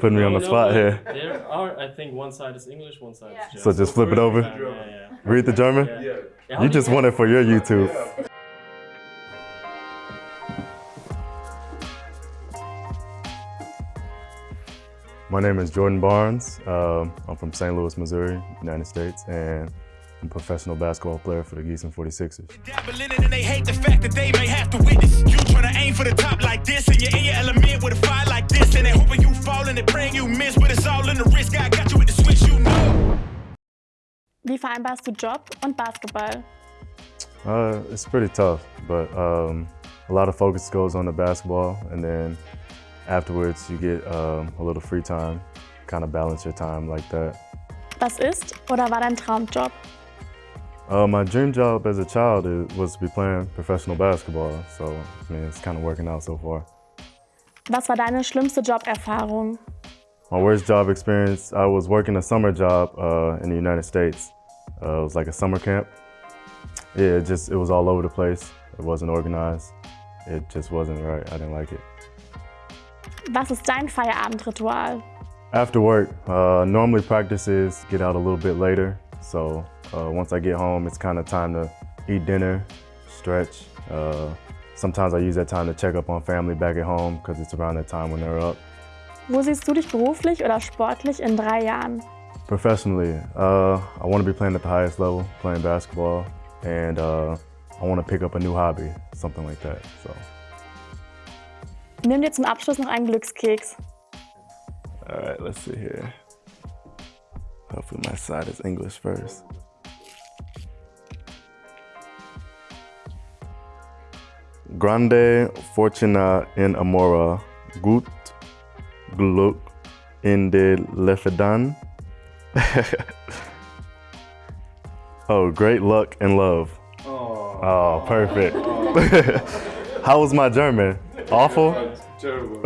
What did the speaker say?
putting me on the No, spot here. There are, I think, one side is English, one side is German. So just flip it over? Yeah, yeah, yeah. Read the German? Yeah. Yeah, You just want it for your YouTube. My name is Jordan Barnes. Um, I'm from St. Louis, Missouri, United States, and I'm a professional basketball player for the Gießen 46ers. You miss but it's all in the risk I got you with the switch you know Wie vereinbarst du Job und Basketball? Uh, it's pretty tough, but um, a lot of focus goes on the basketball, and then afterwards you get um, a little free time, kind of balance your time like that. Was ist oder war dein Traumjob? Uh, my dream job as a child is, was to be playing professional basketball, so I mean, it's kind of working out so far. Was war deine schlimmste Joberfahrung? My worst job experience, I was working a summer job uh, in the United States. Uh, it was like a summer camp. Yeah, it just, it was all over the place. It wasn't organized. It just wasn't right. I didn't like it. Was ist dein Feierabendritual? After work, uh, normally practices get out a little bit later. So uh, once I get home, it's kind of time to eat dinner, stretch. Uh, sometimes I use that time to check up on family back at home because it's around that time when they're up. Wo siehst du dich beruflich oder sportlich in drei Jahren? Professionally, uh, I want to be playing at the highest level, playing basketball, and uh, I want to pick up a new hobby, something like that. So, Nimm dir zum Abschluss noch einen Glückskeks. all right, let's see here. Hopefully my side is English first. Grande fortuna in amora, gut Glück in de Lefedan. oh, great luck and love. Oh, perfect. How was my German? Awful? Terrible.